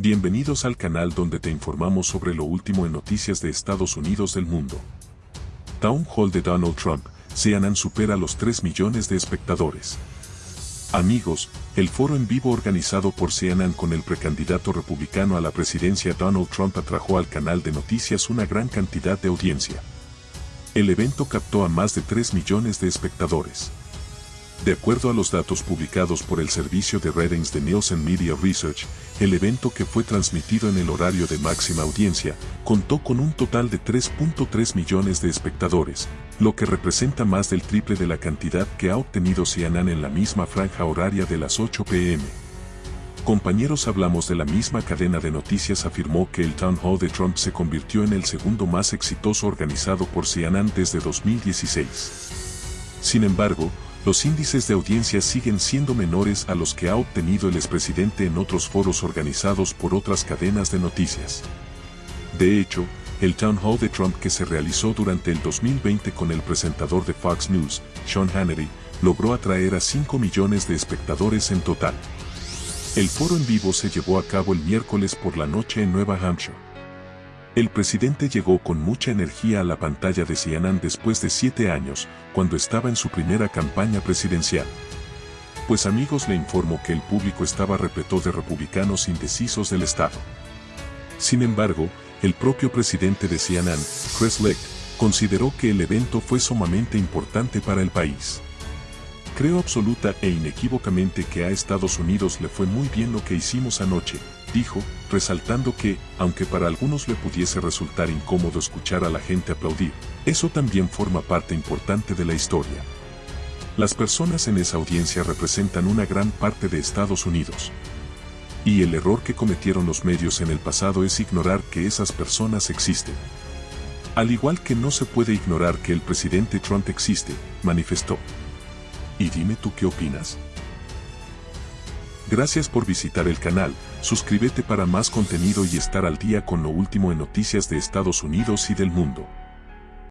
Bienvenidos al canal donde te informamos sobre lo último en noticias de Estados Unidos del mundo. Town Hall de Donald Trump, CNN supera los 3 millones de espectadores. Amigos, el foro en vivo organizado por CNN con el precandidato republicano a la presidencia Donald Trump atrajo al canal de noticias una gran cantidad de audiencia. El evento captó a más de 3 millones de espectadores. De acuerdo a los datos publicados por el servicio de ratings de Nielsen Media Research, el evento que fue transmitido en el horario de máxima audiencia contó con un total de 3.3 millones de espectadores, lo que representa más del triple de la cantidad que ha obtenido CNN en la misma franja horaria de las 8 pm. Compañeros hablamos de la misma cadena de noticias afirmó que el Town Hall de Trump se convirtió en el segundo más exitoso organizado por CNN desde 2016. Sin embargo, los índices de audiencia siguen siendo menores a los que ha obtenido el expresidente en otros foros organizados por otras cadenas de noticias. De hecho, el Town Hall de Trump que se realizó durante el 2020 con el presentador de Fox News, Sean Hannity, logró atraer a 5 millones de espectadores en total. El foro en vivo se llevó a cabo el miércoles por la noche en Nueva Hampshire. El presidente llegó con mucha energía a la pantalla de CNN después de siete años, cuando estaba en su primera campaña presidencial. Pues amigos le informo que el público estaba repleto de republicanos indecisos del Estado. Sin embargo, el propio presidente de CNN, Chris Licht, consideró que el evento fue sumamente importante para el país. Creo absoluta e inequívocamente que a Estados Unidos le fue muy bien lo que hicimos anoche, dijo, resaltando que, aunque para algunos le pudiese resultar incómodo escuchar a la gente aplaudir, eso también forma parte importante de la historia. Las personas en esa audiencia representan una gran parte de Estados Unidos. Y el error que cometieron los medios en el pasado es ignorar que esas personas existen. Al igual que no se puede ignorar que el presidente Trump existe, manifestó. Y dime tú qué opinas. Gracias por visitar el canal, suscríbete para más contenido y estar al día con lo último en noticias de Estados Unidos y del mundo.